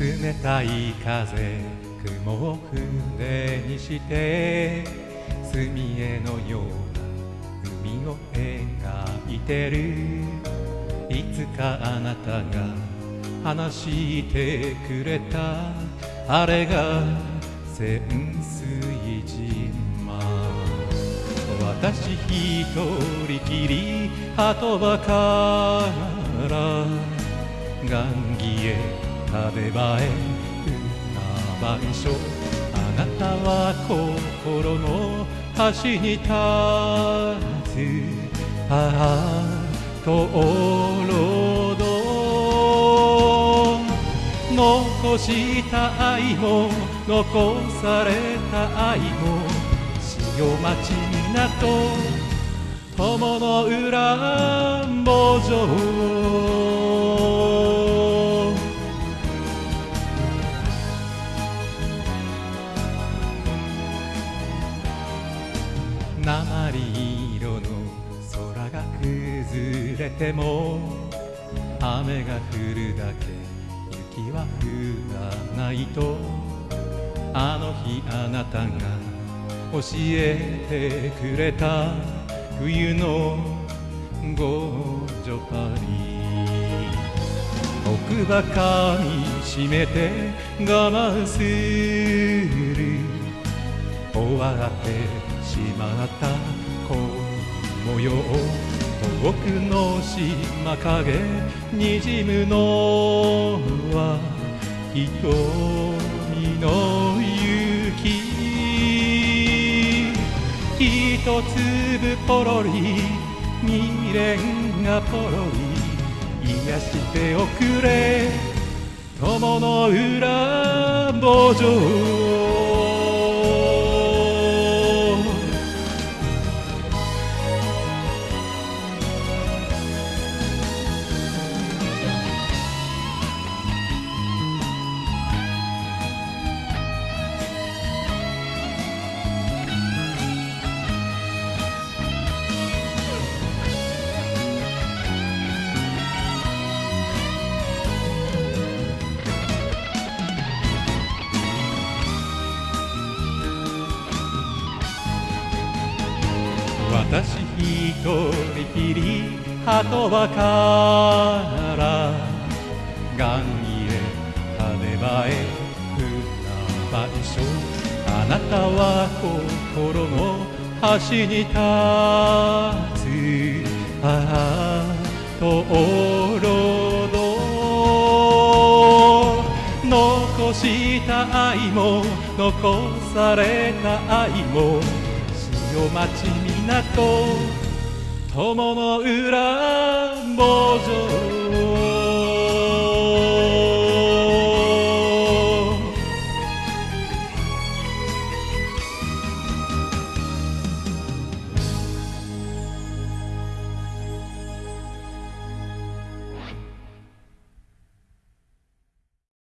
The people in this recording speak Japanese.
冷たい風雲を船にして墨絵のような海を描いてる。いつかあなたが話してくれた。あれが潜水島。私一人きり鳩場から。雁木へ壁場へ船番所あなたは心の端に立つ。ああとおろど。残した愛も残された愛も。潮町港友の裏坊城鉛色の空が崩れても雨が降るだけ雪は降らないと。あの日あなたが教えてくれた。冬のゴージョパリ。奥ばかみしめて我慢する。わってしまった恋模様遠くの島影にじむのは瞳の雪一粒ポロリ未練がポロリ癒しておくれ友の裏坊城私一人きり鳩場から雁木へ羽場へ船番所あなたは心の端に立つああとおろど残した愛も残された愛も潮町港友の裏坊城